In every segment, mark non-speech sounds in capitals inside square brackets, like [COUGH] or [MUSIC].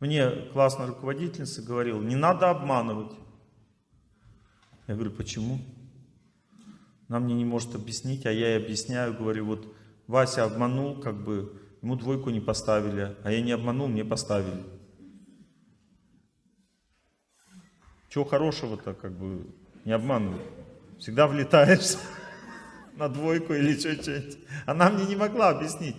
Мне классная руководительница говорила, не надо обманывать. Я говорю, почему? Она мне не может объяснить, а я ей объясняю, говорю, вот Вася обманул, как бы, ему двойку не поставили, а я не обманул, мне поставили. Чего хорошего-то, как бы, не обманывай. Всегда влетаешь [LAUGHS] на двойку или что-нибудь. Она мне не могла объяснить.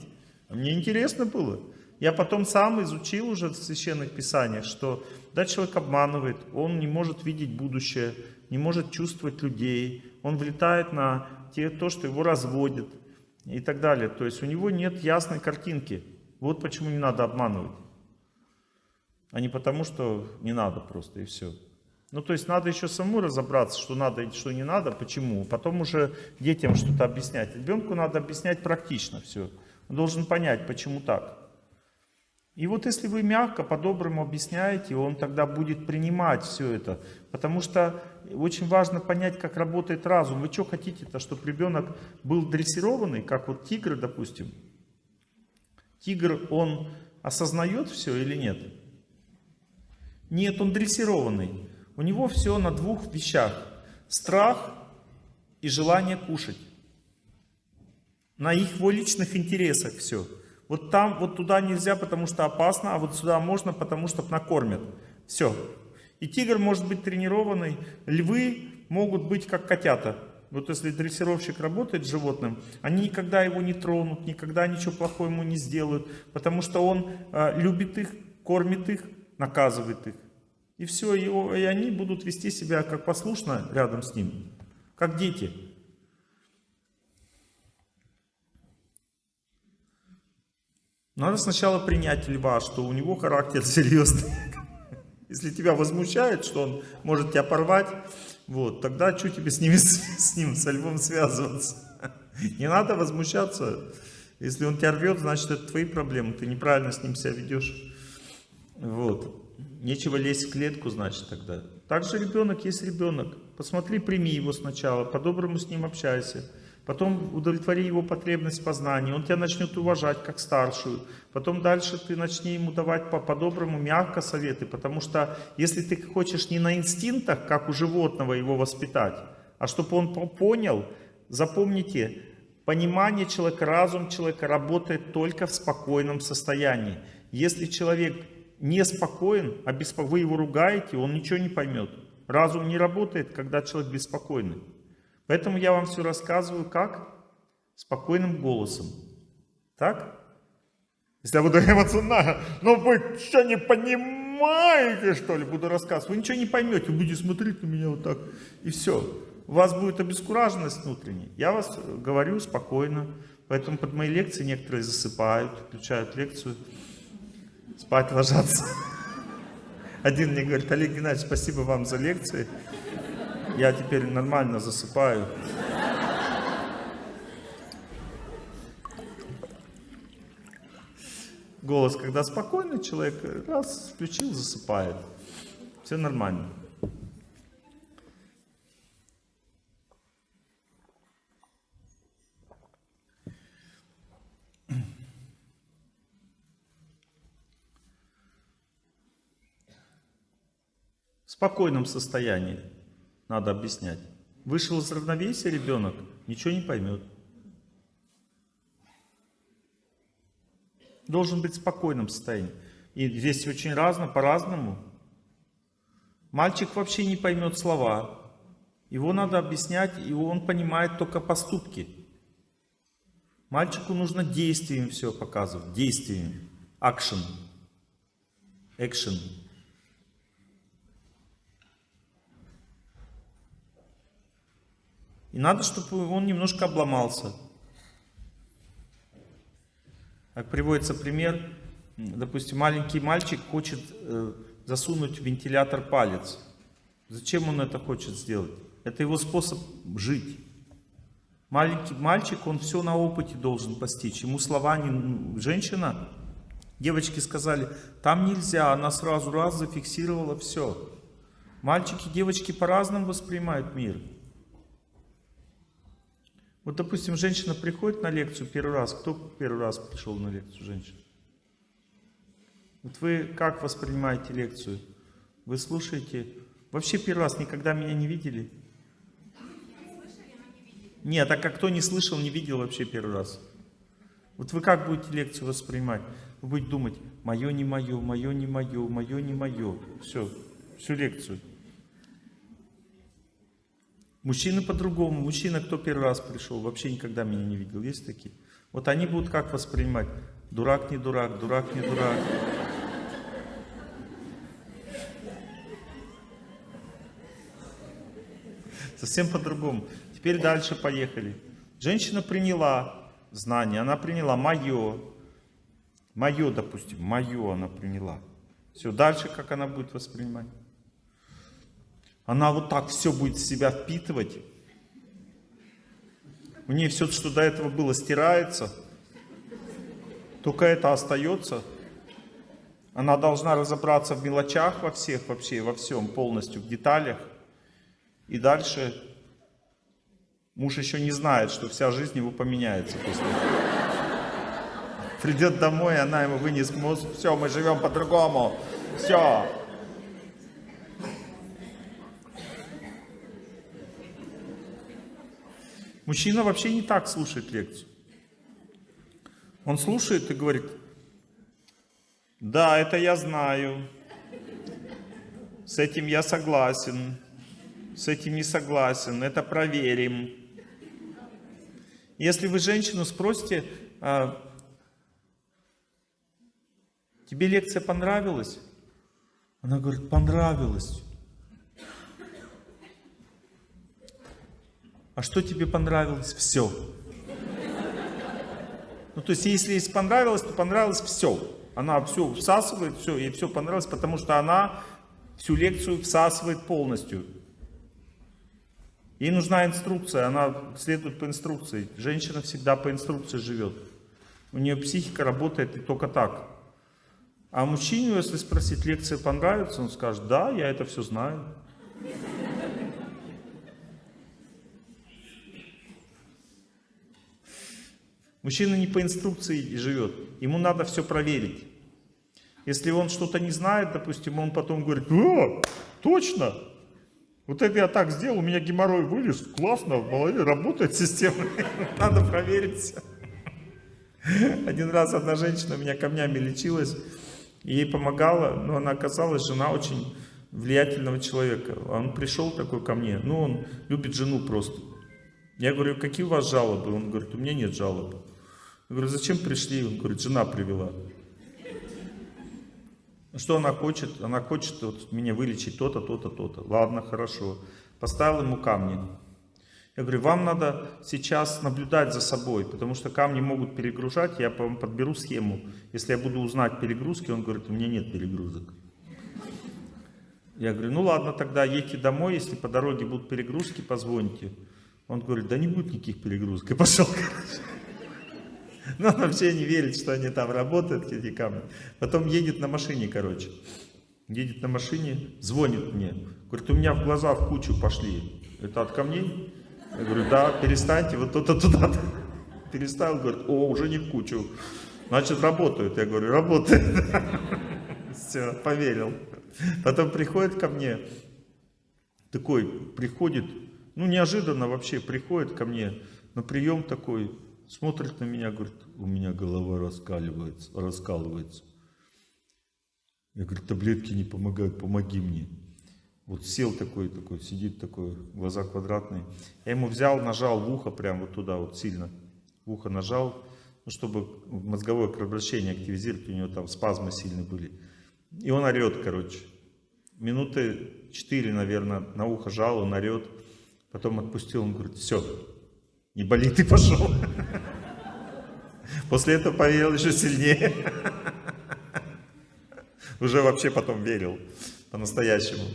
Мне интересно было. Я потом сам изучил уже в священных писаниях, что да, человек обманывает, он не может видеть будущее, не может чувствовать людей, он влетает на те, то, что его разводит и так далее. То есть у него нет ясной картинки. Вот почему не надо обманывать. А не потому, что не надо просто и все. Ну, то есть надо еще саму разобраться, что надо и что не надо, почему. Потом уже детям что-то объяснять. Ребенку надо объяснять практично все. Он должен понять, почему так. И вот если вы мягко, по-доброму объясняете, он тогда будет принимать все это. Потому что очень важно понять, как работает разум. Вы что хотите-то, чтобы ребенок был дрессированный, как вот тигр, допустим? Тигр, он осознает все или нет? Нет, он дрессированный. У него все на двух вещах. Страх и желание кушать. На его личных интересах все. Вот там, вот туда нельзя, потому что опасно, а вот сюда можно, потому что накормят. Все. И тигр может быть тренированный, львы могут быть как котята. Вот если дрессировщик работает с животным, они никогда его не тронут, никогда ничего плохого ему не сделают, потому что он э, любит их, кормит их, наказывает их. И все, и, и они будут вести себя как послушно рядом с ним, как дети. Надо сначала принять льва, что у него характер [LAUGHS] серьезный. Если тебя возмущает, что он может тебя порвать, вот, тогда что тебе с, ними, [LAUGHS] с ним, со львом связываться? Не надо возмущаться. Если он тебя рвет, значит это твои проблемы, ты неправильно с ним себя ведешь. Вот. Нечего лезть в клетку, значит, тогда. Также ребенок есть ребенок. Посмотри, прими его сначала, по-доброму с ним общайся. Потом удовлетвори его потребность познания, он тебя начнет уважать как старшую. Потом дальше ты начни ему давать по-доброму, мягко советы, потому что если ты хочешь не на инстинктах, как у животного его воспитать, а чтобы он понял, запомните, понимание человека, разум человека работает только в спокойном состоянии. Если человек неспокоен, а вы его ругаете, он ничего не поймет. Разум не работает, когда человек беспокойный. Поэтому я вам все рассказываю как? Спокойным голосом. Так? Если я буду [LAUGHS] эмоционально, ну вы что не понимаете, что ли, буду рассказывать, вы ничего не поймете, вы будете смотреть на меня вот так, и все. У вас будет обескураженность внутренняя. Я вас говорю спокойно, поэтому под мои лекции некоторые засыпают, включают лекцию, спать ложатся. [LAUGHS] Один мне говорит, Олег Геннадьевич, спасибо вам за лекции. Я теперь нормально засыпаю. Голос, когда спокойный человек, раз, включил, засыпает. Все нормально. В спокойном состоянии надо объяснять. Вышел из равновесия ребенок, ничего не поймет. Должен быть в спокойном состоянии. И здесь очень разно, по-разному. Мальчик вообще не поймет слова. Его надо объяснять, и он понимает только поступки. Мальчику нужно действием все показывать, действием, action, action. И надо, чтобы он немножко обломался. Как приводится пример, допустим, маленький мальчик хочет э, засунуть в вентилятор палец. Зачем он это хочет сделать? Это его способ жить. Маленький мальчик, он все на опыте должен постичь. Ему слова не... Женщина, девочки сказали, там нельзя, она сразу раз зафиксировала все. Мальчики, девочки по-разному воспринимают мир. Вот, допустим, женщина приходит на лекцию первый раз. Кто первый раз пришел на лекцию женщина? Вот вы как воспринимаете лекцию? Вы слушаете? Вообще первый раз никогда меня не видели? Нет, а как кто не слышал, не видел вообще первый раз? Вот вы как будете лекцию воспринимать? Вы будете думать, мое не мое, мое не мое, мое не мое. Все, всю лекцию. Мужчины по-другому. Мужчина, кто первый раз пришел, вообще никогда меня не видел. Есть такие? Вот они будут как воспринимать? Дурак не дурак, дурак не дурак. Совсем по-другому. Теперь дальше поехали. Женщина приняла знание, она приняла мое. Мое, допустим, мое она приняла. Все, дальше как она будет воспринимать? Она вот так все будет в себя впитывать. У нее все, что до этого было, стирается. Только это остается. Она должна разобраться в мелочах во всех, вообще, во всем, полностью, в деталях. И дальше муж еще не знает, что вся жизнь его поменяется после. Придет домой, она ему вынес мозг, все, мы живем по-другому, все. Мужчина вообще не так слушает лекцию. Он слушает и говорит, да, это я знаю, с этим я согласен, с этим не согласен, это проверим. Если вы женщину спросите, а, тебе лекция понравилась? Она говорит, понравилась. А что тебе понравилось? Все. Ну, то есть, если ей понравилось, то понравилось все. Она все всасывает, все, ей все понравилось, потому что она всю лекцию всасывает полностью. Ей нужна инструкция, она следует по инструкции. Женщина всегда по инструкции живет. У нее психика работает и только так. А мужчине, если спросить, лекция понравится, он скажет, да, я это все знаю. Мужчина не по инструкции живет, ему надо все проверить. Если он что-то не знает, допустим, он потом говорит, о, точно, вот это я так сделал, у меня геморрой вылез, классно, голове работает система, [LAUGHS] надо проверить. Один раз одна женщина меня камнями лечилась, ей помогала, но она оказалась жена очень влиятельного человека. Он пришел такой ко мне, ну он любит жену просто. Я говорю, какие у вас жалобы? Он говорит, у меня нет жалоб. Говорю, зачем пришли? Он говорит, жена привела. Что она хочет? Она хочет вот, меня вылечить то-то, то-то, то-то. Ладно, хорошо. Поставил ему камни. Я говорю, вам надо сейчас наблюдать за собой, потому что камни могут перегружать, я вам подберу схему. Если я буду узнать перегрузки, он говорит, у меня нет перегрузок. Я говорю, ну ладно, тогда едьте домой, если по дороге будут перегрузки, позвоните. Он говорит, да не будет никаких перегрузок. И пошел, короче. Но он вообще не верит, что они там работают, эти камни. Потом едет на машине, короче. Едет на машине, звонит мне. Говорит, у меня в глаза в кучу пошли. Это от камней? Я говорю, да, перестаньте, вот то-то туда-то. Переставил, говорит, о, уже не в кучу. Значит, работают. Я говорю, работает. [LAUGHS] Все, поверил. Потом приходит ко мне, такой, приходит, ну, неожиданно вообще приходит ко мне на прием такой, смотрит на меня, говорит, у меня голова раскаливается, раскалывается. Я говорю, таблетки не помогают, помоги мне. Вот сел такой, такой, сидит такой, глаза квадратные. Я ему взял, нажал в ухо, прям вот туда вот сильно. В ухо нажал, ну, чтобы мозговое кровообращение активизировать, у него там спазмы сильные были. И он орет, короче. Минуты четыре, наверное, на ухо жал, он орет. Потом отпустил, он говорит, все, не болит и пошел. [LAUGHS] После этого поверил еще сильнее. Уже вообще потом верил по-настоящему.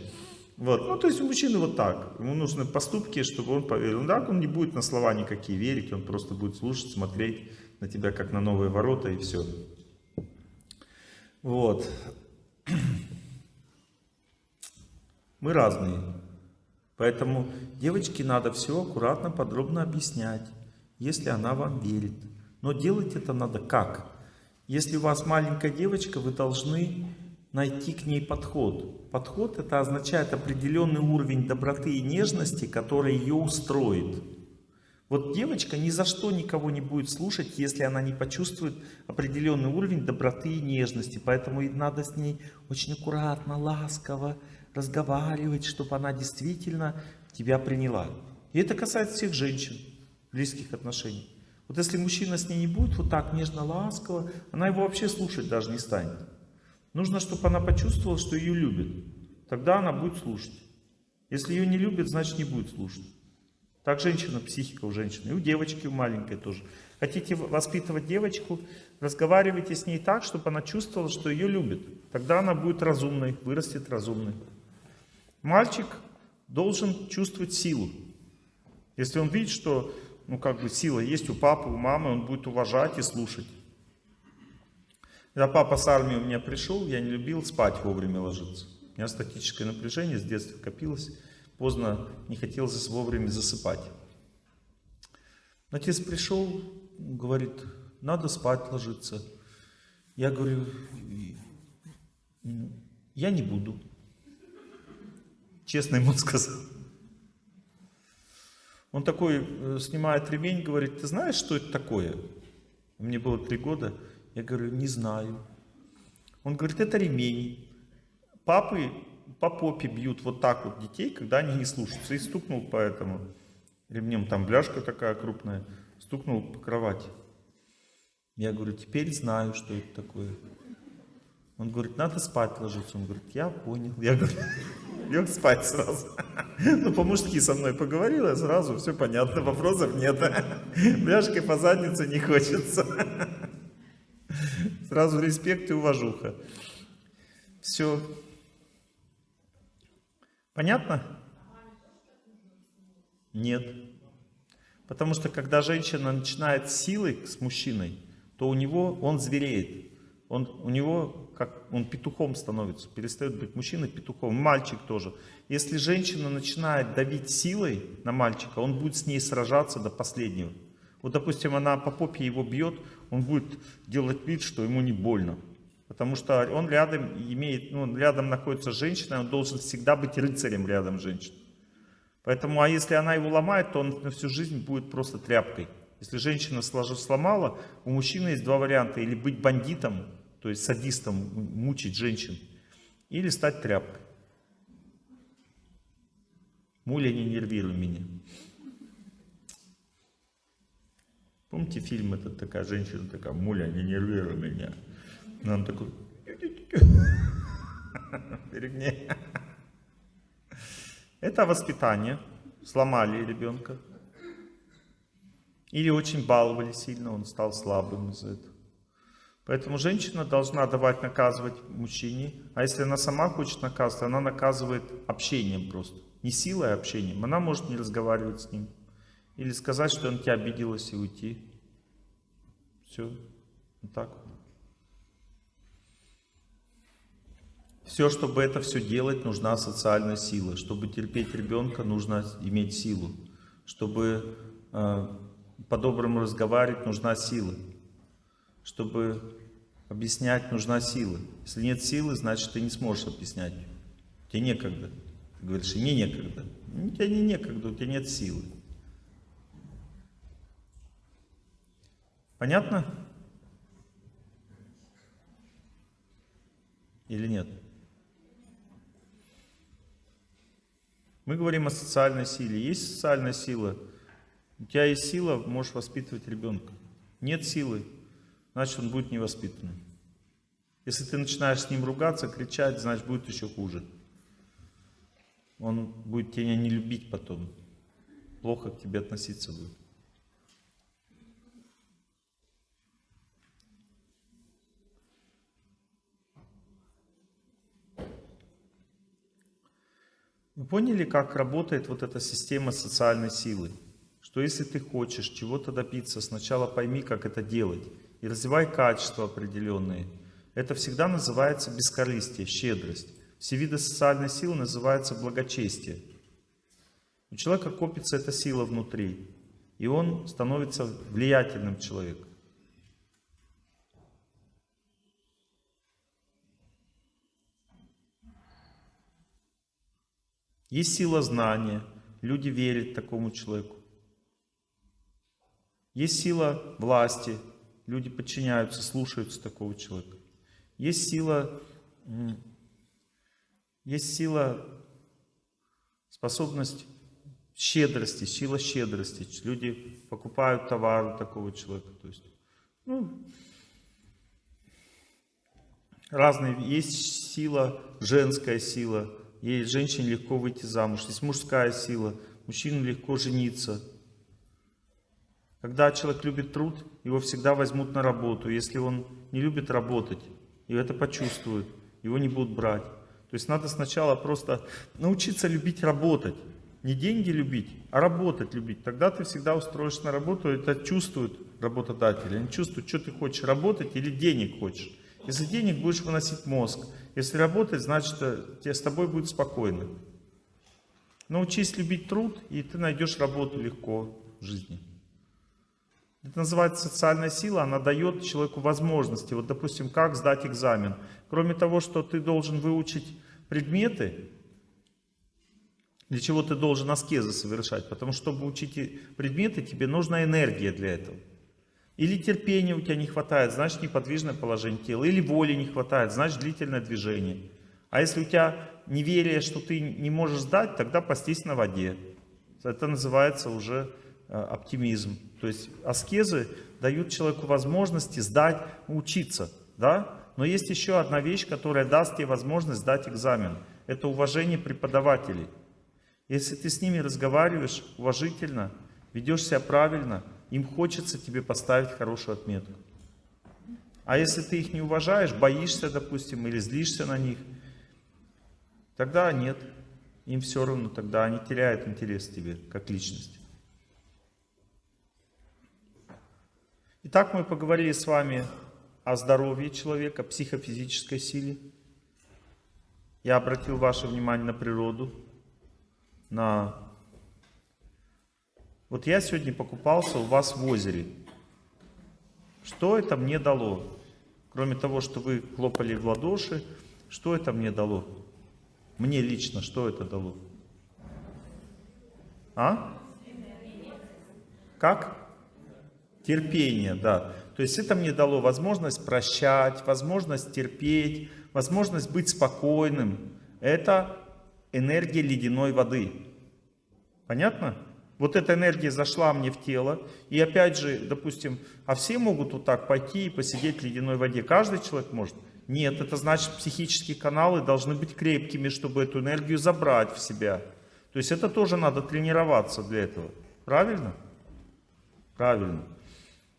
Вот. Ну, то есть у мужчины вот так. Ему нужны поступки, чтобы он поверил. Ну, да, он не будет на слова никакие верить, он просто будет слушать, смотреть на тебя, как на новые ворота, и все. Вот. [CLEARS THROAT] Мы разные. Поэтому девочке надо все аккуратно, подробно объяснять, если она вам верит. Но делать это надо как? Если у вас маленькая девочка, вы должны найти к ней подход. Подход это означает определенный уровень доброты и нежности, который ее устроит. Вот девочка ни за что никого не будет слушать, если она не почувствует определенный уровень доброты и нежности. Поэтому надо с ней очень аккуратно, ласково разговаривать, чтобы она действительно тебя приняла. И это касается всех женщин, близких отношений. Вот если мужчина с ней не будет вот так нежно, ласково, она его вообще слушать даже не станет. Нужно, чтобы она почувствовала, что ее любят. Тогда она будет слушать. Если ее не любят, значит не будет слушать. Так женщина, психика у женщины. И у девочки, у маленькой тоже. Хотите воспитывать девочку, разговаривайте с ней так, чтобы она чувствовала, что ее любят. Тогда она будет разумной, вырастет разумной. Мальчик должен чувствовать силу. Если он видит, что ну, как бы сила есть у папы, у мамы, он будет уважать и слушать. Когда папа с армии у меня пришел, я не любил спать вовремя ложиться. У меня статическое напряжение с детства копилось. Поздно не хотел вовремя засыпать. Отец пришел, говорит, надо спать ложиться. Я говорю, я не буду. Честно ему сказал. Он такой э, снимает ремень, говорит, ты знаешь, что это такое? Мне было три года. Я говорю, не знаю. Он говорит, это ремень. Папы по попе бьют вот так вот детей, когда они не слушаются. И стукнул по этому ремнем, там бляшка такая крупная, стукнул по кровати. Я говорю, теперь знаю, что это такое. Он говорит, надо спать ложиться. Он говорит, я понял. Я говорю, [LAUGHS] лег спать сразу. [LAUGHS] Ну, по-мужски со мной поговорила, сразу все понятно, вопросов нет. [LAUGHS] Бляшкой по заднице не хочется. [LAUGHS] Сразу респект и уважуха. Все. Понятно? Нет. Потому что когда женщина начинает силой с мужчиной, то у него он звереет. Он, у него как он петухом становится, перестает быть мужчиной петухом, мальчик тоже. Если женщина начинает давить силой на мальчика, он будет с ней сражаться до последнего. Вот, допустим, она по попе его бьет, он будет делать вид, что ему не больно. Потому что он рядом имеет, ну, рядом находится женщина, он должен всегда быть рыцарем рядом женщины. Поэтому, а если она его ломает, то он на всю жизнь будет просто тряпкой. Если женщина сломала, у мужчины есть два варианта. Или быть бандитом, то есть садистом, мучить женщин, или стать тряпкой. Муля, не нервируй меня. Помните фильм этот, такая женщина такая, Муля, не нервируй меня. Нам такой, [LAUGHS] перегни. Это воспитание. Сломали ребенка. Или очень баловали сильно, он стал слабым из-за этого. Поэтому женщина должна давать наказывать мужчине, а если она сама хочет наказывать, она наказывает общением просто. Не силой, а общением. Она может не разговаривать с ним. Или сказать, что он тебя обиделась и уйти. Все. Вот так вот. Все, чтобы это все делать, нужна социальная сила. Чтобы терпеть ребенка, нужно иметь силу. Чтобы э, по-доброму разговаривать, нужна сила. Чтобы объяснять, нужна сила. Если нет силы, значит, ты не сможешь объяснять. Тебе некогда. Ты говоришь, и мне некогда. У тебя не некогда, у тебя нет силы. Понятно? Или нет? Мы говорим о социальной силе. Есть социальная сила? У тебя есть сила, можешь воспитывать ребенка. Нет силы, значит он будет невоспитанным. Если ты начинаешь с ним ругаться, кричать, значит будет еще хуже. Он будет тебя не любить потом. Плохо к тебе относиться будет. Вы поняли, как работает вот эта система социальной силы? Что если ты хочешь чего-то добиться, сначала пойми, как это делать и развивай качества определенные. Это всегда называется бескорыстие, щедрость. Все виды социальной силы называются благочестие. У человека копится эта сила внутри, и он становится влиятельным человеком. Есть сила знания, люди верят такому человеку. Есть сила власти, Люди подчиняются, слушаются такого человека. Есть сила, есть сила, способность щедрости, сила щедрости. Люди покупают товар у такого человека. То есть, ну, разные. Есть сила, женская сила. Ей женщине легко выйти замуж. Есть мужская сила. Мужчине легко жениться. Когда человек любит труд, его всегда возьмут на работу. Если он не любит работать, и это почувствует, его не будут брать. То есть надо сначала просто научиться любить работать. Не деньги любить, а работать любить. Тогда ты всегда устроишься на работу, это чувствуют работодатели. Они чувствуют, что ты хочешь, работать или денег хочешь. Если денег будешь выносить мозг, если работать, значит, э, тебе с тобой будет спокойно. Научись любить труд, и ты найдешь работу легко в жизни. Это называется социальная сила, она дает человеку возможности. Вот, допустим, как сдать экзамен. Кроме того, что ты должен выучить предметы, для чего ты должен аскезы совершать? Потому что, чтобы учить предметы, тебе нужна энергия для этого. Или терпения у тебя не хватает, значит неподвижное положение тела. Или воли не хватает, значит длительное движение. А если у тебя неверие, что ты не можешь сдать, тогда постись на воде. Это называется уже оптимизм. То есть аскезы дают человеку возможности сдать, учиться. Да? Но есть еще одна вещь, которая даст тебе возможность сдать экзамен. Это уважение преподавателей. Если ты с ними разговариваешь уважительно, ведешь себя правильно, им хочется тебе поставить хорошую отметку. А если ты их не уважаешь, боишься, допустим, или злишься на них, тогда нет. Им все равно, тогда они теряют интерес к тебе, как личность. Итак, мы поговорили с вами о здоровье человека, психофизической силе. Я обратил ваше внимание на природу, на... Вот я сегодня покупался у вас в озере. Что это мне дало? Кроме того, что вы хлопали в ладоши, что это мне дало? Мне лично что это дало? А? Как? Терпение, да. То есть это мне дало возможность прощать, возможность терпеть, возможность быть спокойным. Это энергия ледяной воды. Понятно? Вот эта энергия зашла мне в тело. И опять же, допустим, а все могут вот так пойти и посидеть в ледяной воде? Каждый человек может? Нет, это значит психические каналы должны быть крепкими, чтобы эту энергию забрать в себя. То есть это тоже надо тренироваться для этого. Правильно? Правильно.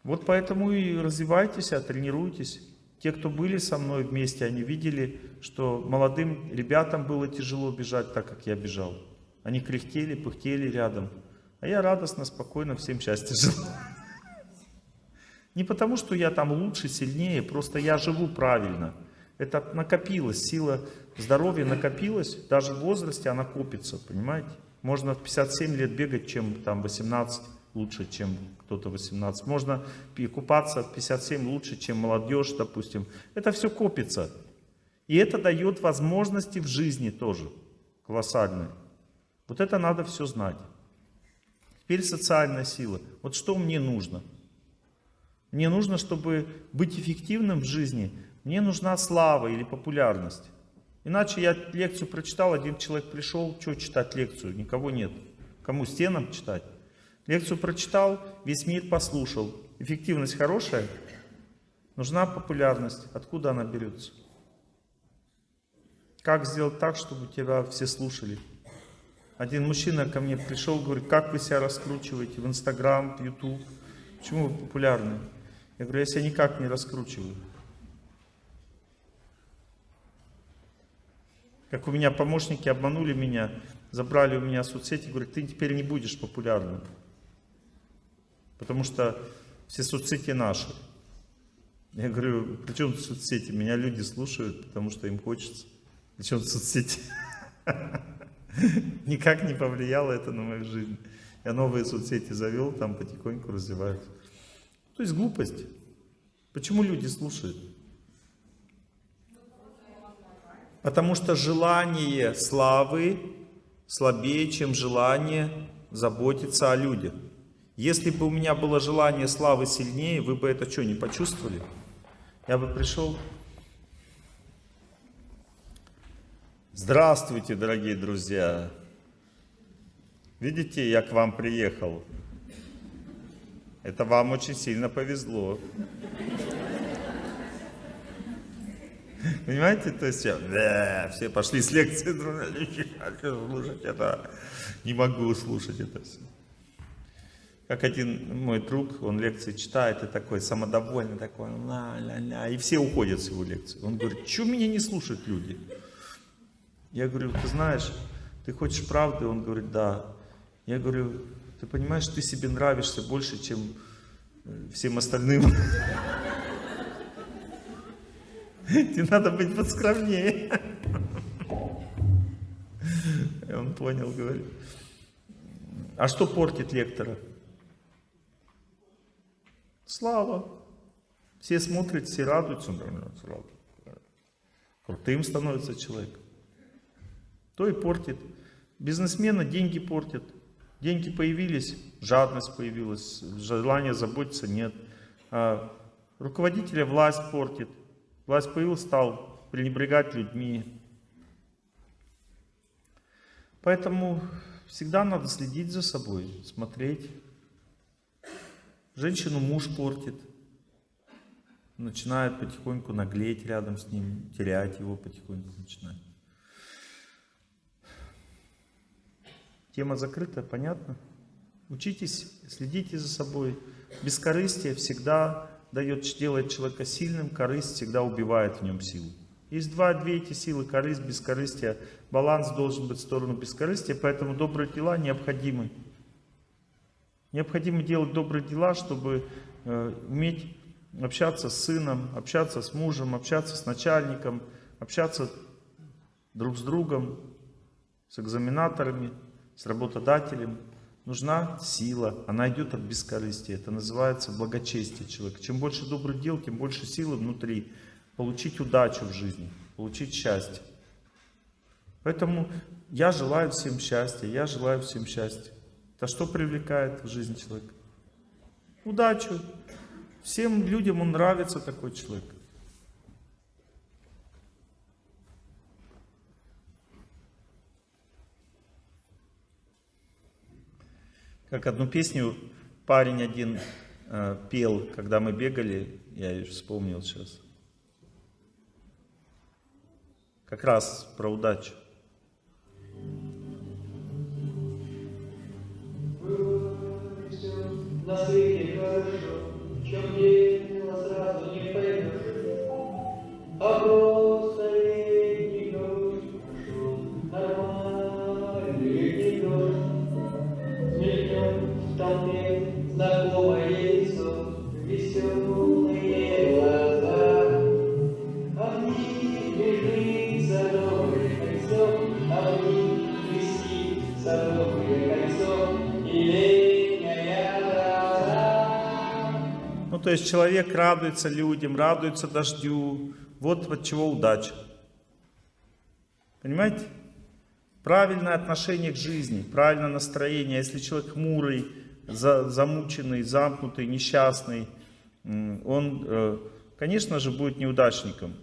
Вот поэтому и развивайтесь, а тренируйтесь. Те, кто были со мной вместе, они видели, что молодым ребятам было тяжело бежать так, как я бежал. Они кряхтели, пыхтели рядом. А я радостно, спокойно всем счастья жил. Не потому, что я там лучше, сильнее, просто я живу правильно. Это накопилось, сила здоровья накопилась, даже в возрасте она копится, понимаете? Можно в 57 лет бегать, чем там 18 лучше, чем кто-то 18. Можно купаться в 57 лучше, чем молодежь, допустим. Это все копится. И это дает возможности в жизни тоже колоссальные. Вот это надо все знать. Теперь социальная сила. Вот что мне нужно? Мне нужно, чтобы быть эффективным в жизни, мне нужна слава или популярность. Иначе я лекцию прочитал, один человек пришел, что читать лекцию? Никого нет. Кому стенам читать? Лекцию прочитал, весь мир послушал. Эффективность хорошая, нужна популярность. Откуда она берется? Как сделать так, чтобы тебя все слушали? Один мужчина ко мне пришел, говорит, как вы себя раскручиваете в Инстаграм, в Ютуб? Почему вы популярны? Я говорю, я себя никак не раскручиваю. Как у меня помощники обманули меня, забрали у меня соцсети, говорят, ты теперь не будешь популярным. Потому что все соцсети наши. Я говорю, при чем соцсети? Меня люди слушают, потому что им хочется. При чем соцсети? [LAUGHS] Никак не повлияло это на мою жизнь. Я новые соцсети завел, там потихоньку развиваюсь. То есть глупость. Почему люди слушают? Потому что желание славы слабее, чем желание заботиться о людях. Если бы у меня было желание славы сильнее, вы бы это что, не почувствовали? Я бы пришел. Здравствуйте, дорогие друзья! Видите, я к вам приехал. Это вам очень сильно повезло. Понимаете, то есть все, все пошли с лекции, [LAUGHS] не могу слушать это все. Как один мой друг, он лекции читает и такой самодовольный, такой, ла, ла, ла, и все уходят с его лекции. Он говорит, что меня не слушают люди? Я говорю, ты знаешь, ты хочешь правды? Он говорит, да. Я говорю, ты понимаешь, ты себе нравишься больше, чем э, всем остальным. Тебе надо быть поскромнее. И он понял, говорит. А что портит лектора? Слава. Все смотрят, все радуются. Крутым становится человек. То и портит. Бизнесмена деньги портят. Деньги появились, жадность появилась, желание заботиться нет. А руководителя власть портит. Власть появилась, стал пренебрегать людьми. Поэтому всегда надо следить за собой, смотреть. Женщину муж портит. Начинает потихоньку наглеть рядом с ним, терять его потихоньку начинает. Тема закрыта, понятно? Учитесь, следите за собой. Бескорыстие всегда дает, делает человека сильным, корысть всегда убивает в нем силу. Есть два, две эти силы, корысть, бескорыстие. Баланс должен быть в сторону бескорыстия, поэтому добрые дела необходимы. Необходимо делать добрые дела, чтобы э, уметь общаться с сыном, общаться с мужем, общаться с начальником, общаться друг с другом, с экзаменаторами, с работодателем нужна сила, она идет от бескорыстия. Это называется благочестие человека. Чем больше добрых дел, тем больше силы внутри. Получить удачу в жизни, получить счастье. Поэтому я желаю всем счастья, я желаю всем счастья. Это что привлекает в жизнь человека? Удачу. Всем людям он нравится такой человек. Как одну песню парень один э, пел, когда мы бегали, я ее вспомнил сейчас. Как раз про удачу. на свете хорошо, в чем деятельно сразу не поймешь. А Ну, то есть человек радуется людям, радуется дождю. Вот от чего удача. Понимаете? Правильное отношение к жизни, правильное настроение. Если человек хмурый, замученный, замкнутый, несчастный, он, э, конечно же, будет неудачником.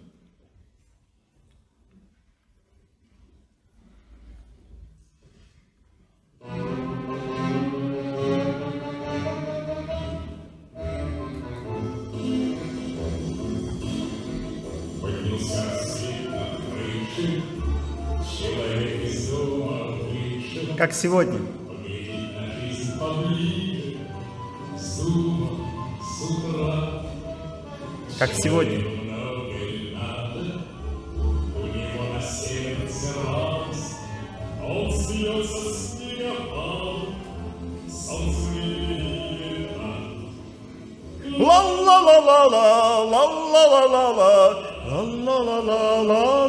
Как сегодня. Как сегодня. ла ла ла ла ла ла ла ла ла ла ла ла ла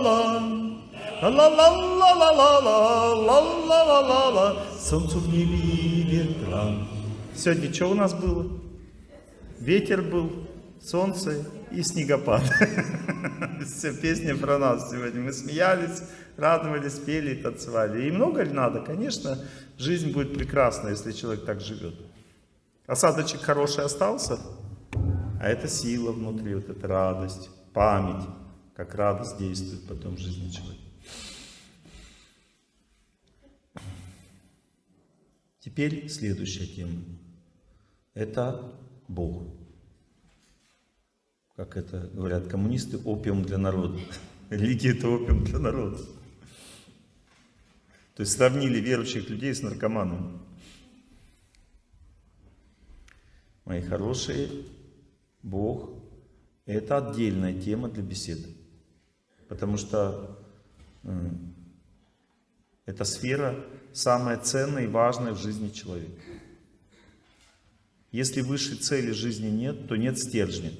ла ла Ла-ла-ла-ла-ла-ла-ла-ла-ла-ла Солнцу в небе ветра Сегодня что у нас было? Ветер был, солнце и снегопад. [LAUGHS] Все песни про нас сегодня. Мы смеялись, радовались, пели и танцевали. И много ли надо? Конечно, жизнь будет прекрасна, если человек так живет. Осадочек хороший остался, а это сила внутри, вот эта радость, память, как радость действует потом в жизни человека. Теперь следующая тема. Это Бог. Как это говорят коммунисты, опиум для народа. [LAUGHS] Религия это опиум для народа. То есть сравнили верующих людей с наркоманами. Мои хорошие, Бог – это отдельная тема для беседы. Потому что э, эта сфера самая ценная и важная в жизни человека. Если высшей цели жизни нет, то нет стержня.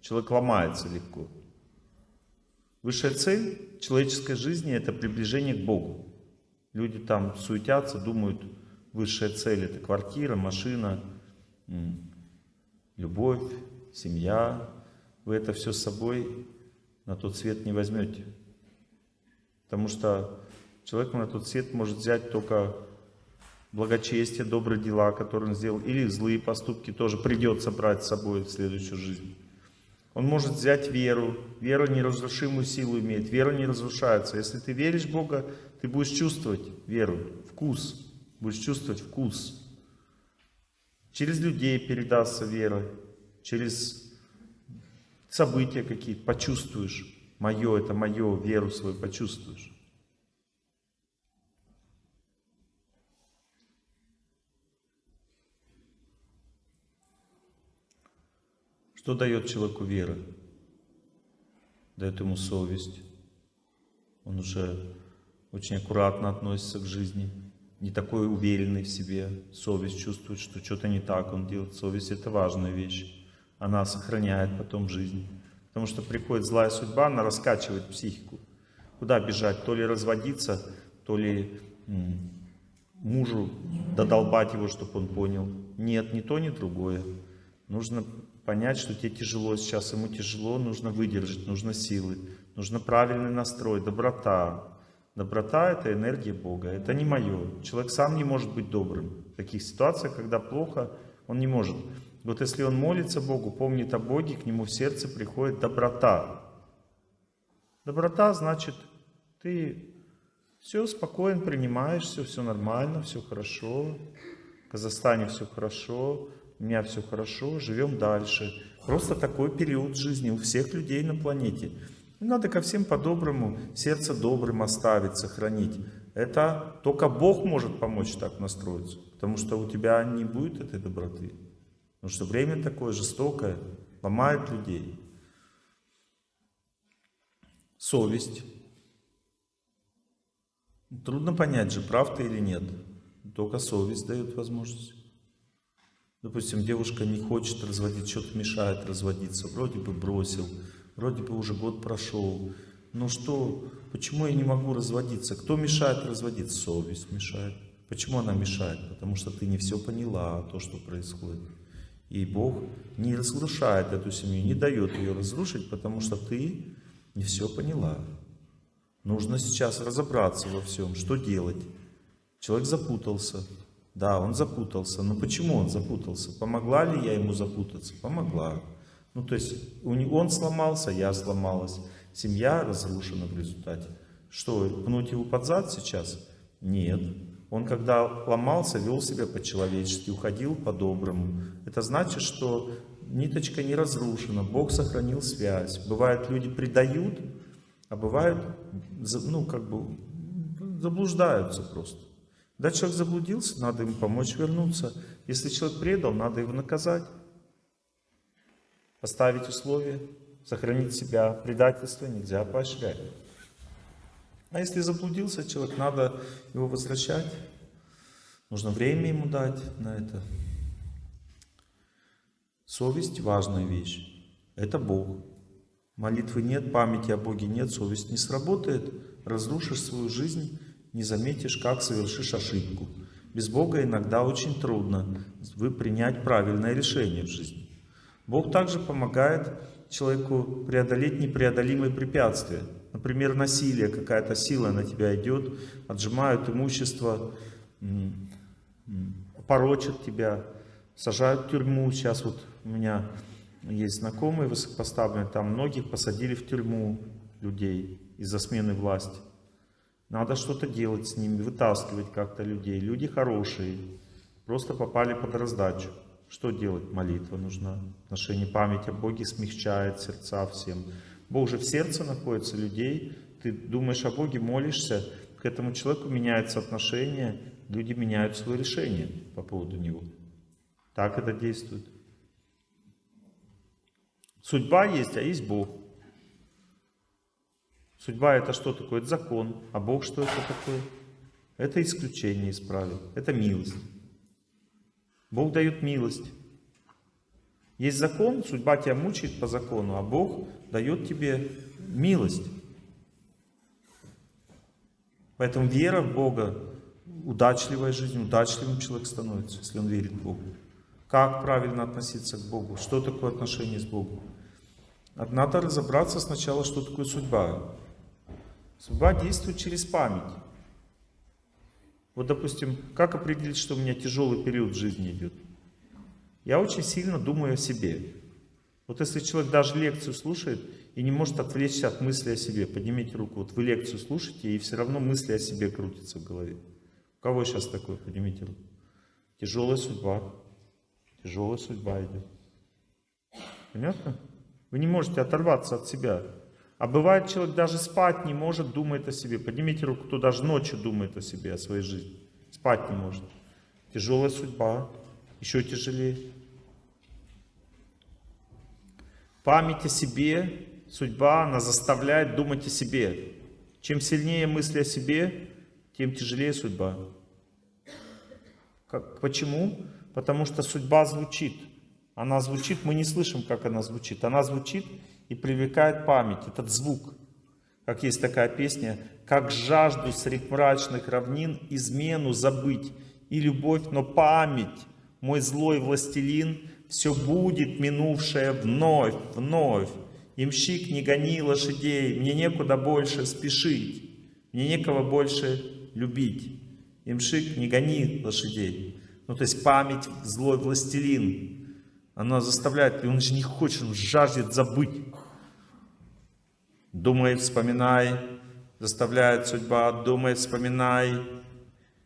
Человек ломается легко. Высшая цель человеческой жизни – это приближение к Богу. Люди там суетятся, думают, высшая цель – это квартира, машина, любовь, семья. Вы это все с собой на тот свет не возьмете. Потому что человек на тот свет может взять только благочестие, добрые дела, которые он сделал, или злые поступки тоже придется брать с собой в следующую жизнь. Он может взять веру. Вера неразрушимую силу имеет. Вера не разрушается. Если ты веришь в Бога, ты будешь чувствовать веру, вкус. Будешь чувствовать вкус. Через людей передастся вера. Через события какие-то почувствуешь. Мое, это мое, веру свою почувствуешь. Что дает человеку вера? Дает ему совесть. Он уже очень аккуратно относится к жизни, не такой уверенный в себе. Совесть чувствует, что что-то не так он делает. Совесть – это важная вещь. Она сохраняет потом жизнь. Потому что приходит злая судьба, она раскачивает психику. Куда бежать? То ли разводиться, то ли мужу додолбать его, чтобы он понял. Нет, ни то, ни другое. Нужно понять, что тебе тяжело сейчас, ему тяжело, нужно выдержать, нужно силы, нужно правильный настрой, доброта. Доброта – это энергия Бога, это не мое. Человек сам не может быть добрым. В таких ситуациях, когда плохо, он не может. Вот если он молится Богу, помнит о Боге, к нему в сердце приходит доброта. Доброта значит, ты все спокойно принимаешь, все, все нормально, все хорошо. В Казахстане все хорошо, у меня все хорошо, живем дальше. Просто такой период жизни у всех людей на планете. Надо ко всем по-доброму, сердце добрым оставить, сохранить. Это только Бог может помочь так настроиться, потому что у тебя не будет этой доброты. Потому что время такое жестокое, ломает людей. Совесть. Трудно понять же, прав ты или нет. Только совесть дает возможность. Допустим, девушка не хочет разводить, что-то мешает разводиться, вроде бы бросил, вроде бы уже год прошел. Ну что, почему я не могу разводиться? Кто мешает разводиться? Совесть мешает. Почему она мешает? Потому что ты не все поняла, то, что происходит. И Бог не разрушает эту семью, не дает ее разрушить, потому что ты не все поняла. Нужно сейчас разобраться во всем, что делать. Человек запутался, да, он запутался. Но почему он запутался? Помогла ли я ему запутаться? Помогла. Ну, то есть он сломался, я сломалась. Семья разрушена в результате. Что, пнуть его под зад сейчас? Нет. Он, когда ломался, вел себя по-человечески, уходил по-доброму. Это значит, что ниточка не разрушена, Бог сохранил связь. Бывает, люди предают, а бывают, ну, как бы, заблуждаются просто. Когда человек заблудился, надо ему помочь вернуться. Если человек предал, надо его наказать. Поставить условия, сохранить себя. Предательство нельзя поощрять. А если заблудился человек, надо его возвращать. Нужно время ему дать на это. Совесть – важная вещь. Это Бог. Молитвы нет, памяти о Боге нет, совесть не сработает. Разрушишь свою жизнь – не заметишь, как совершишь ошибку. Без Бога иногда очень трудно вы принять правильное решение в жизни. Бог также помогает человеку преодолеть непреодолимые препятствия. Например, насилие, какая-то сила на тебя идет, отжимают имущество, порочат тебя, сажают в тюрьму. Сейчас вот у меня есть знакомые высокопоставленные, там многих посадили в тюрьму людей из-за смены власти. Надо что-то делать с ними, вытаскивать как-то людей. Люди хорошие, просто попали под раздачу. Что делать? Молитва нужна. Отношение память о Боге смягчает сердца всем. Бог же в сердце находится людей. Ты думаешь о Боге, молишься, к этому человеку меняется отношение, люди меняют свое решение по поводу него. Так это действует. Судьба есть, а есть Бог. Судьба это что такое? Это закон. А Бог что это такое? Это исключение из правил. Это милость. Бог дает милость. Есть закон, судьба тебя мучает по закону, а Бог дает тебе милость. Поэтому вера в Бога, удачливая жизнь, удачливым человек становится, если он верит в Бога. Как правильно относиться к Богу? Что такое отношение с Богом? Надо разобраться сначала, что такое судьба. Судьба действует через память. Вот, допустим, как определить, что у меня тяжелый период в жизни идет? Я очень сильно думаю о себе. Вот если человек даже лекцию слушает и не может отвлечься от мысли о себе, поднимите руку. Вот вы лекцию слушаете, и все равно мысли о себе крутятся в голове. У кого сейчас такое? Поднимите руку. Тяжелая судьба. Тяжелая судьба идет. Понятно? Вы не можете оторваться от себя. А бывает, человек даже спать не может, думает о себе. Поднимите руку, кто даже ночью думает о себе, о своей жизни. Спать не может. Тяжелая судьба. Еще тяжелее. Память о себе, судьба, она заставляет думать о себе. Чем сильнее мысли о себе, тем тяжелее судьба. Как, почему? Потому что судьба звучит. Она звучит, мы не слышим, как она звучит. Она звучит, и привлекает память, этот звук. Как есть такая песня, как жажду средь мрачных равнин измену забыть и любовь, но память, мой злой властелин, все будет минувшее вновь, вновь. Имщик, не гони лошадей, мне некуда больше спешить, мне некого больше любить. Имшик, не гони лошадей. Ну, то есть память, злой властелин, она заставляет, и он же не хочет, он жаждет забыть. Думай, вспоминай, заставляет судьба, думай, вспоминай,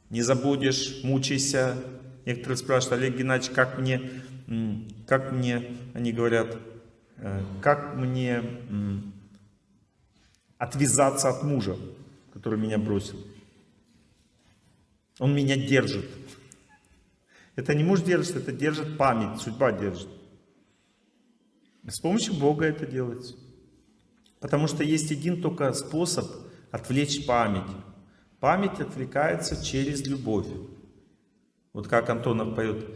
не забудешь, мучайся. Некоторые спрашивают, Олег Геннадьевич, как мне, как мне, они говорят, э, как мне отвязаться от мужа, который меня бросил. Он меня держит. Это не муж держит, это держит память, судьба держит. С помощью Бога это делается. Потому что есть один только способ отвлечь память. Память отвлекается через любовь. Вот как Антонов поет.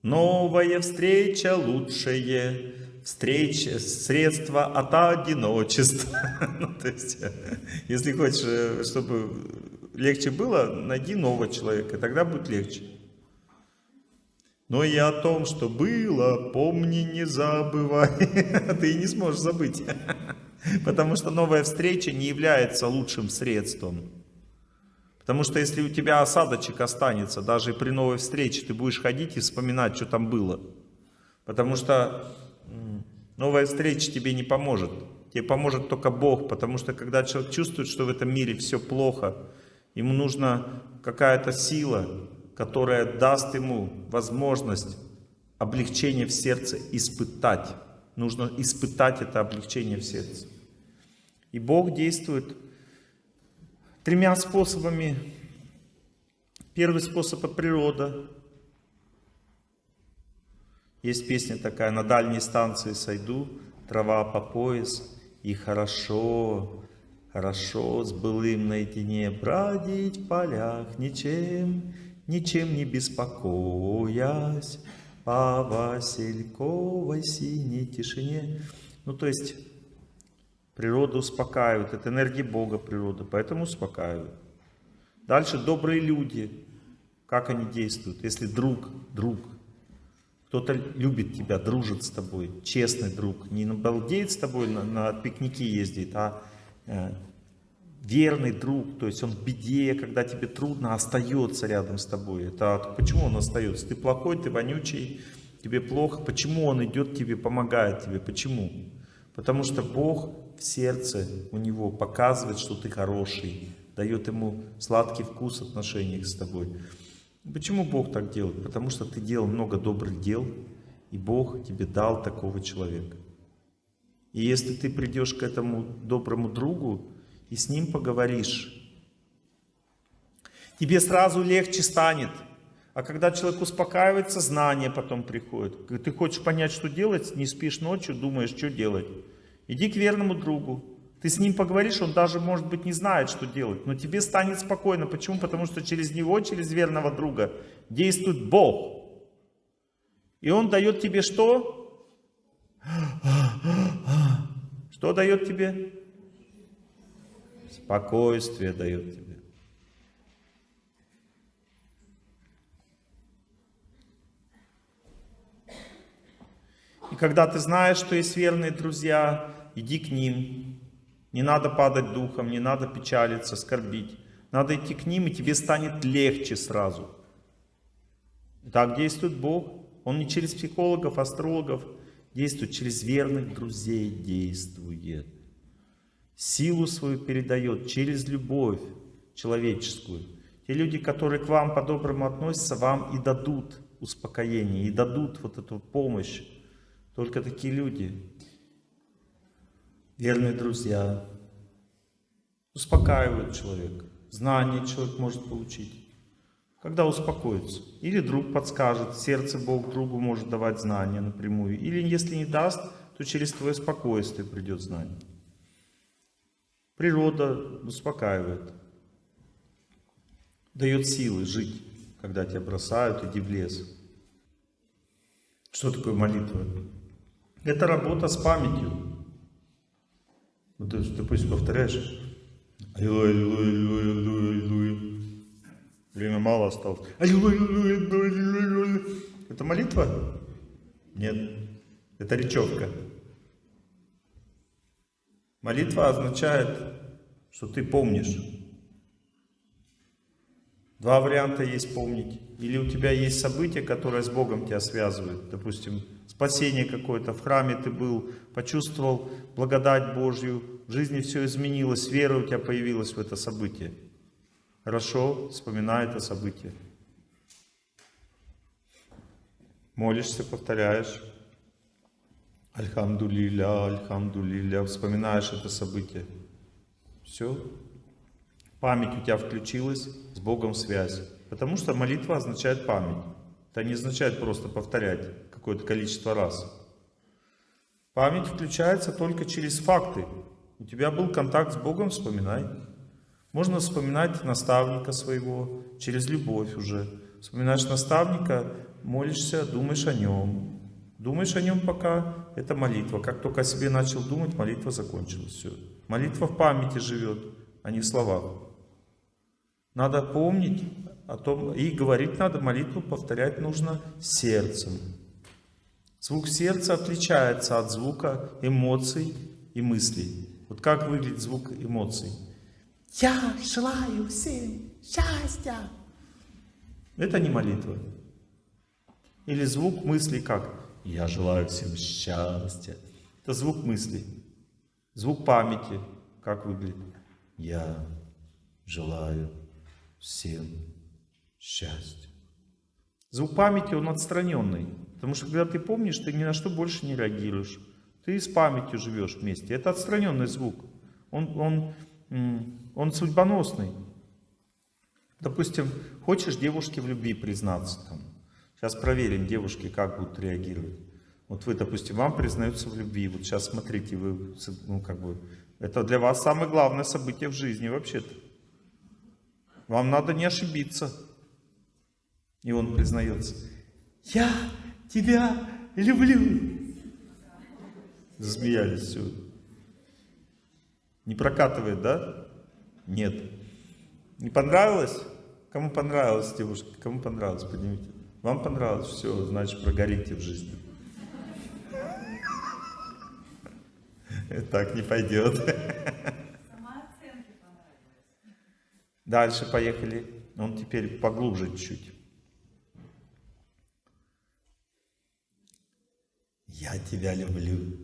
Новая встреча лучшее, встреча, средство от одиночества. [LAUGHS] ну, то есть, если хочешь, э, чтобы легче было, найди нового человека, тогда будет легче. Но и о том, что было, помни, не забывай. [LAUGHS] Ты не сможешь забыть. [LAUGHS] Потому что новая встреча не является лучшим средством. Потому что если у тебя осадочек останется, даже при новой встрече, ты будешь ходить и вспоминать, что там было. Потому что новая встреча тебе не поможет. Тебе поможет только Бог, потому что когда человек чувствует, что в этом мире все плохо, ему нужна какая-то сила, которая даст ему возможность облегчение в сердце испытать. Нужно испытать это облегчение в сердце. И Бог действует тремя способами. Первый способ – это природа. Есть песня такая «На дальней станции сойду, трава по пояс, и хорошо, хорошо с былым наедине бродить в полях, ничем ничем не беспокоясь, по Васильковой синей тишине. Ну, то есть, природа успокаивает, это энергия Бога природа, поэтому успокаивает. Дальше добрые люди, как они действуют, если друг, друг, Кто-то любит тебя, дружит с тобой, честный друг. Не балдеет с тобой, на, на пикники ездит, а э, верный друг. То есть он в беде, когда тебе трудно, остается рядом с тобой. Это почему он остается? Ты плохой, ты вонючий, тебе плохо. Почему он идет тебе, помогает тебе? Почему? Потому что Бог в сердце у него показывает, что ты хороший, дает ему сладкий вкус в отношениях с тобой. Почему Бог так делает? Потому что ты делал много добрых дел, и Бог тебе дал такого человека. И если ты придешь к этому доброму другу и с ним поговоришь, тебе сразу легче станет. А когда человек успокаивается, знание потом приходит. Ты хочешь понять, что делать, не спишь ночью, думаешь, что делать. Иди к верному другу. Ты с ним поговоришь, он даже, может быть, не знает, что делать. Но тебе станет спокойно. Почему? Потому что через него, через верного друга действует Бог. И он дает тебе что? Что дает тебе? Спокойствие дает тебе. И когда ты знаешь, что есть верные друзья, иди к ним, не надо падать духом, не надо печалиться, скорбить. Надо идти к ним, и тебе станет легче сразу. Так действует Бог. Он не через психологов, астрологов действует, через верных друзей действует. Силу свою передает через любовь человеческую. Те люди, которые к вам по-доброму относятся, вам и дадут успокоение, и дадут вот эту помощь. Только такие люди верные друзья, успокаивают человека, знания человек может получить. Когда успокоится. Или друг подскажет, сердце Бог другу может давать знания напрямую. Или если не даст, то через твое спокойствие придет знание. Природа успокаивает. Дает силы жить, когда тебя бросают, иди в лес. Что такое молитва? Это работа с памятью. Ну, ты, допустим, повторяешь. Аллилуйя, аллилуйя, аллилуйя, аллилуйя, аллилуйя. Время мало осталось. Аллилуйя, аллилуйя, аллилуйя, аллилуйя. Это молитва? Нет. Это речевка. Молитва означает, что ты помнишь. Два варианта есть помнить. Или у тебя есть событие, которое с Богом тебя связывает. Допустим, спасение какое-то, в храме ты был, почувствовал благодать Божью, в жизни все изменилось, вера у тебя появилась в это событие. Хорошо, вспоминай это событие. Молишься, повторяешь. Альхамдулиля, альхамдулиля, вспоминаешь это событие. Все. Память у тебя включилась, с Богом связь. Потому что молитва означает память. Это не означает просто повторять какое-то количество раз. Память включается только через факты. У тебя был контакт с Богом, вспоминай. Можно вспоминать наставника своего через любовь уже. Вспоминаешь наставника, молишься, думаешь о нем. Думаешь о нем пока, это молитва. Как только о себе начал думать, молитва закончилась. Все. Молитва в памяти живет, а не в словах. Надо помнить о том, и говорить надо, молитву повторять нужно сердцем. Звук сердца отличается от звука эмоций и мыслей. Вот как выглядит звук эмоций? Я желаю всем счастья. Это не молитва. Или звук мыслей как? Я желаю всем счастья. Это звук мыслей. Звук памяти как выглядит? Я желаю всем счастья. Звук памяти, он отстраненный. Потому что когда ты помнишь, ты ни на что больше не реагируешь. Ты с памятью живешь вместе. Это отстраненный звук. Он, он, он судьбоносный. Допустим, хочешь девушке в любви признаться. Там. Сейчас проверим, девушки как будут реагировать. Вот вы, допустим, вам признаются в любви. Вот сейчас смотрите, вы, ну, как бы, это для вас самое главное событие в жизни вообще-то. Вам надо не ошибиться. И он признается. Я тебя люблю. Засмеялись все. Не прокатывает, да? Нет. Не понравилось? Кому понравилось, девушка? Кому понравилось? Поднимите. Вам понравилось? Все, значит, прогорите в жизни. [LAUGHS] Так не пойдет. Дальше поехали. Он теперь поглубже чуть-чуть. Я тебя люблю.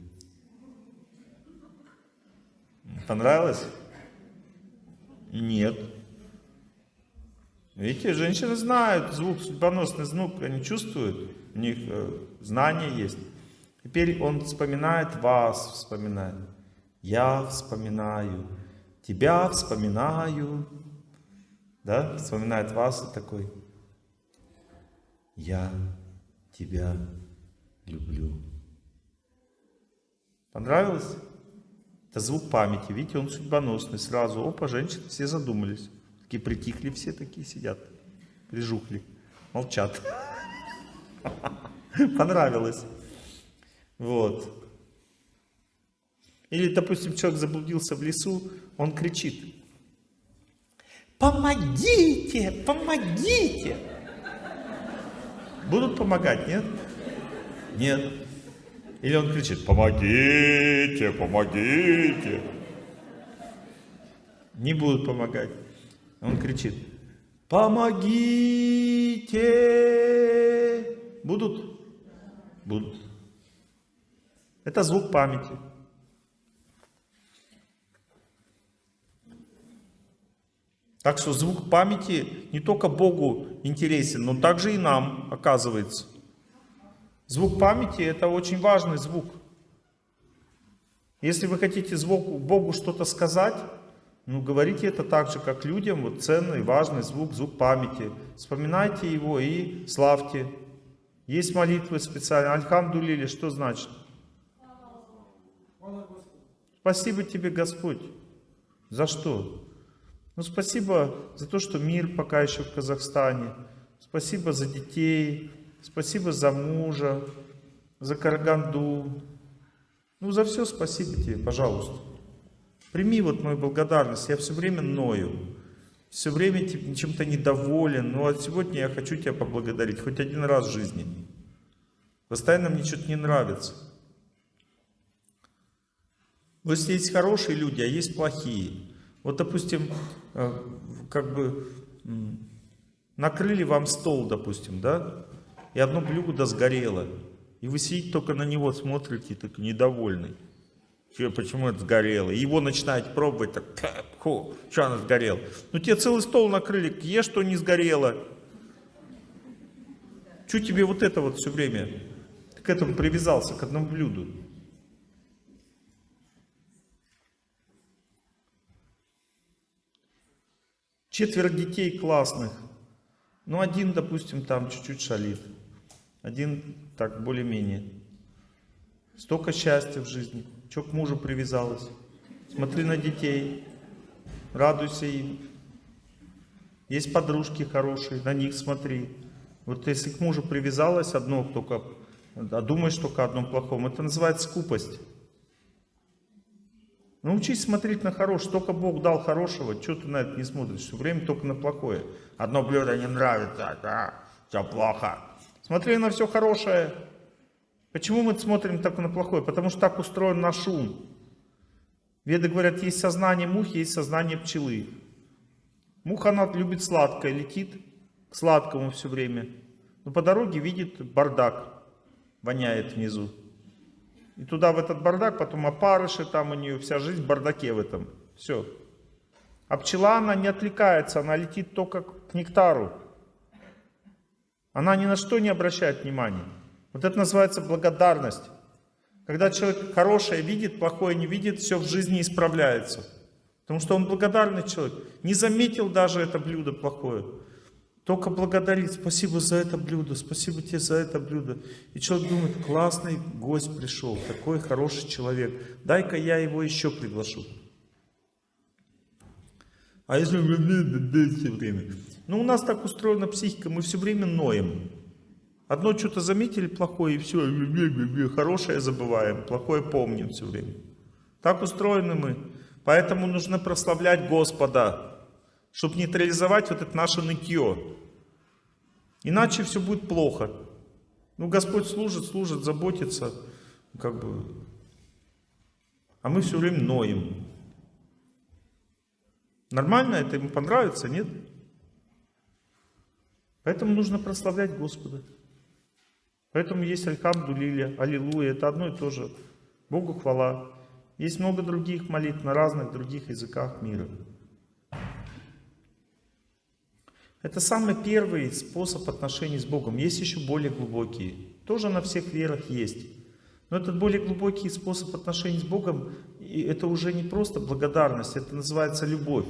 Понравилось? Нет. Видите, женщины знают звук, судьбоносный звук, они чувствуют, у них э, знания есть. Теперь он вспоминает вас, вспоминает. Я вспоминаю, тебя вспоминаю. Да, вспоминает вас и такой. Я тебя люблю. Понравилось? Это звук памяти. Видите, он судьбоносный. Сразу, опа, женщины все задумались. Такие притихли, все такие сидят. Прижухли. Молчат. Понравилось. Вот. Или, допустим, человек заблудился в лесу, он кричит. Помогите, помогите. Будут помогать, нет? Нет. Или он кричит, помогите, помогите. Не будут помогать. Он кричит, помогите. Будут? Будут. Это звук памяти. Так что звук памяти не только Богу интересен, но также и нам, оказывается. Звук памяти это очень важный звук. Если вы хотите звуку, Богу что-то сказать, ну говорите это так же, как людям, вот ценный, важный звук, звук памяти. Вспоминайте его и славьте. Есть молитвы специальные. Альхамдулили, что значит? Спасибо тебе, Господь. За что? Ну, спасибо за то, что мир пока еще в Казахстане. Спасибо за детей, спасибо за мужа, за Караганду. Ну, за все спасибо тебе, пожалуйста. Прими вот мою благодарность. Я все время ною. Все время чем-то недоволен. Ну, а сегодня я хочу тебя поблагодарить. Хоть один раз в жизни. Постоянно мне что-то не нравится. Вот есть хорошие люди, а есть плохие. Вот, допустим, э, как бы накрыли вам стол, допустим, да, и одно блюдо сгорело. И вы сидите только на него смотрите, так недовольный. Че, почему это сгорело? Его начинаете пробовать, так, фу, что оно сгорело? Ну тебе целый стол накрыли, ешь, что не сгорело. Че тебе вот это вот все время? К этому привязался, к одному блюду. Четверо детей классных. Ну, один, допустим, там чуть-чуть шалит. Один так более-менее. Столько счастья в жизни. Че к мужу привязалась? Смотри на детей. Радуйся им. Есть подружки хорошие, на них смотри. Вот если к мужу привязалась одно только, а думаешь только о одном плохом, это называется скупость. Научись смотреть на хорошее. Только Бог дал хорошего, что ты на это не смотришь? Все время только на плохое. Одно блюдо не нравится, да, все плохо. Смотри на все хорошее. Почему мы смотрим только на плохое? Потому что так устроен наш ум. Веды говорят, есть сознание мухи, есть сознание пчелы. Муха, она любит сладкое, летит к сладкому все время. Но по дороге видит бардак, воняет внизу. И туда, в этот бардак, потом опарыши, там у нее вся жизнь в бардаке в этом. Все. А пчела, она не отвлекается, она летит только к нектару. Она ни на что не обращает внимания. Вот это называется благодарность. Когда человек хорошее видит, плохое не видит, все в жизни исправляется. Потому что он благодарный человек. Не заметил даже это блюдо плохое. Только благодарит, спасибо за это блюдо, спасибо тебе за это блюдо. И человек думает, классный гость пришел, такой хороший человек, дай-ка я его еще приглашу. А если все время? Ну, у нас так устроена психика, мы все время ноем. Одно что-то заметили плохое, и все, хорошее забываем, плохое помним все время. Так устроены мы. Поэтому нужно прославлять Господа чтобы нейтрализовать вот это наше нытье. Иначе все будет плохо. Ну, Господь служит, служит, заботится, как бы. А мы все время ноем. Нормально это ему понравится, нет? Поэтому нужно прославлять Господа. Поэтому есть Альхамду Лиля, Аллилуйя, это одно и то же. Богу хвала. Есть много других молитв на разных других языках мира. Это самый первый способ отношений с Богом. Есть еще более глубокие. Тоже на всех верах есть. Но этот более глубокий способ отношений с Богом, это уже не просто благодарность, это называется любовь.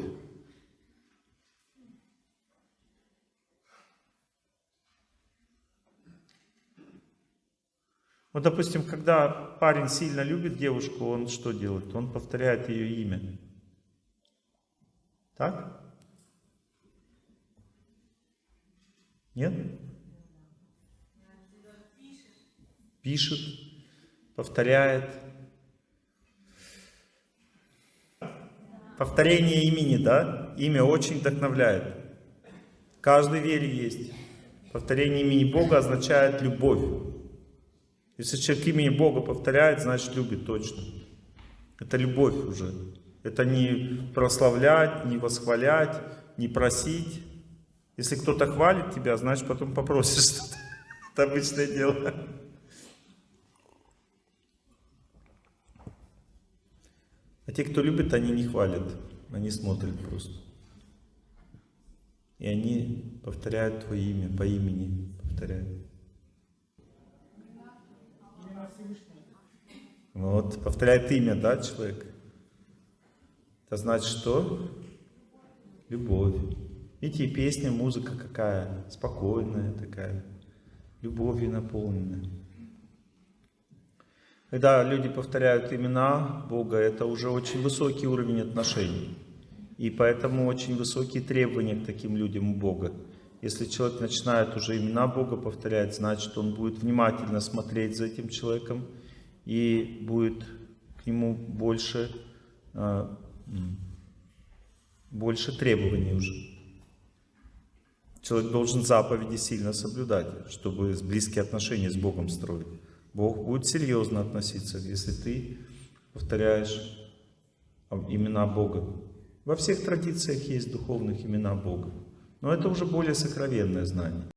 Вот, допустим, когда парень сильно любит девушку, он что делает? Он повторяет ее имя. Так? Нет? Пишет, повторяет. Повторение имени, да? Имя очень вдохновляет. В каждой вере есть. Повторение имени Бога означает любовь. Если человек имени Бога повторяет, значит любит точно. Это любовь уже. Это не прославлять, не восхвалять, не просить. Если кто-то хвалит тебя, значит потом попросишь [LAUGHS] что-то. Это обычное дело. А те, кто любит, они не хвалят. Они смотрят просто. И они повторяют твое имя, по имени повторяют. Вот, повторяет имя, да, человек? Это значит что? Любовь. Видите, песня, музыка какая, спокойная такая, любовью наполненная. Когда люди повторяют имена Бога, это уже очень высокий уровень отношений. И поэтому очень высокие требования к таким людям у Бога. Если человек начинает уже имена Бога повторять, значит он будет внимательно смотреть за этим человеком, и будет к нему больше, а, больше требований уже. Человек должен заповеди сильно соблюдать, чтобы близкие отношения с Богом строить. Бог будет серьезно относиться, если ты повторяешь имена Бога. Во всех традициях есть духовных имена Бога. Но это уже более сокровенное знание.